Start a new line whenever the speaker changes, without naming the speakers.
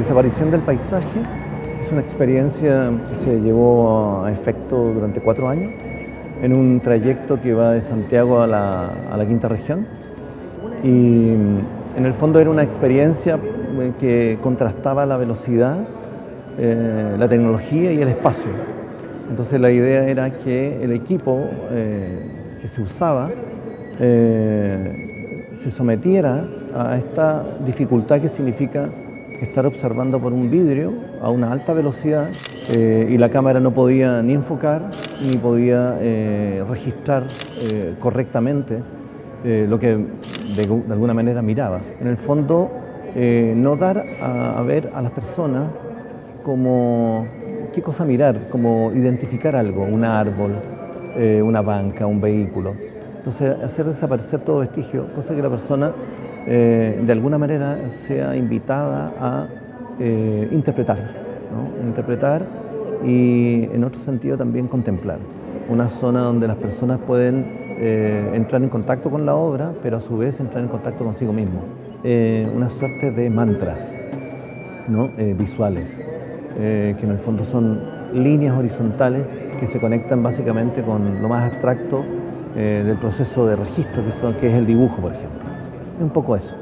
desaparición del paisaje es una experiencia que se llevó a efecto durante cuatro años en un trayecto que va de Santiago a la, quinta región y en el fondo era una experiencia eh, que contrastaba la velocidad, eh, la tecnología y el espacio. Entonces la idea era que el equipo eh, que se usaba se sometiera a esta dificultad que significa estar observando por un vidrio a una alta velocidad y la cámara no podía ni enfocar ni podía registrar correctamente eh, lo que de, alguna manera miraba. En el fondo, eh, no dar a, ver a las personas como qué cosa mirar, como identificar algo, un árbol, eh, una banca, un vehículo. Entonces, hacer desaparecer todo vestigio, cosa que la persona de alguna manera sea invitada a interpretar, interpretar y en otro sentido también contemplar. Una zona donde las personas pueden eh, entrar en contacto con la obra, pero a su vez entrar en contacto consigo mismo. Eh, una suerte de mantras ¿no? Eh, visuales, que en el fondo son líneas horizontales que se conectan básicamente con lo más abstracto del proceso de registro, que, son, que es el dibujo, por ejemplo un poco eso.